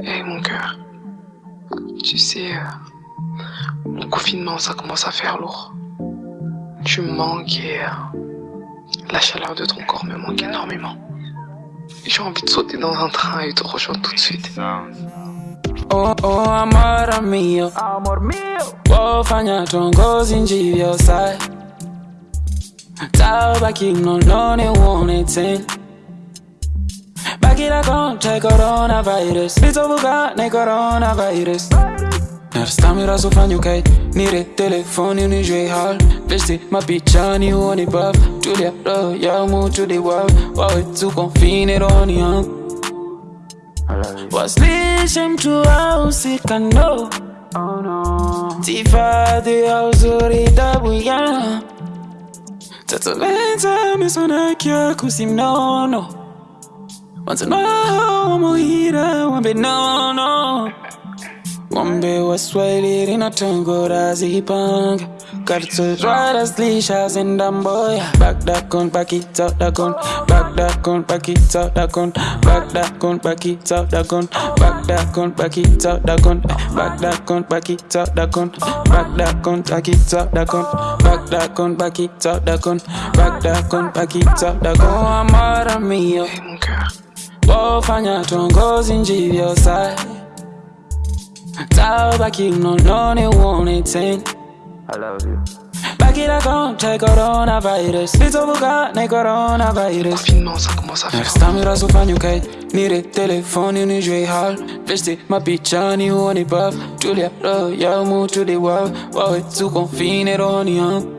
Hé mon cœur, tu sais, euh, le confinement ça commence à faire lourd. Tu me manques et euh, la chaleur de ton corps me manque énormément. J'ai envie de sauter dans un train et te rejoindre tout de suite. Oh, oh, amor mio Amor mio wofanya tongozi njivyosai tabaki mnolone uone tena Taką, czy koronawirus Widzą Buga, nie koronawirus Narastamy raz ufanie, okej okay. Niry, telefon, nie żyj hal Wiesz ty, ma picza, nie oni Julia, ro, ja mu, Julia, wow Wow, it's too convenient, on young Wasilishe mtu ausika no Tifadhi ya uzuri tabu ya Tatalenta misonaki ya kusimnono Wanzano muhira wambe nono Wambe waswahili linatongora zipanga Kartuzwara slisha zindamboya Back that gun, back it up that gun. Back that gun, back it up that gun. Back that gun, back it up that gun. Back that gun, back it up that gun. Back that gun, back it up that gun. Back that gun, back it up that gun. Back that gun, back it up that gun. Back that gun, back it up that gun. Oh, amor mon cœur, wofanya tongozi njivyosa tabaki mnononi uone tena Bakira contre coronavirus. Lizovuka ne coronavirus. Confinement ça commence à faire Stammi raso fanyu kait Nire telefoni ni jwe hal. Bleste mapichani uone buff. Julia lo ya mu tuli wav Wawe tu confine roni hum